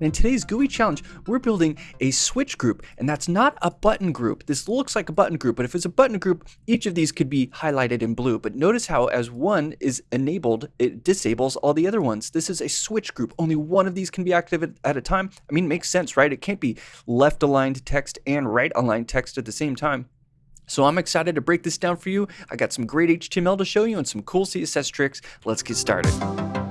And in today's GUI challenge, we're building a switch group, and that's not a button group. This looks like a button group, but if it's a button group, each of these could be highlighted in blue. But notice how as one is enabled, it disables all the other ones. This is a switch group. Only one of these can be active at a time. I mean, it makes sense, right? It can't be left aligned text and right aligned text at the same time. So I'm excited to break this down for you. I got some great HTML to show you and some cool CSS tricks. Let's get started.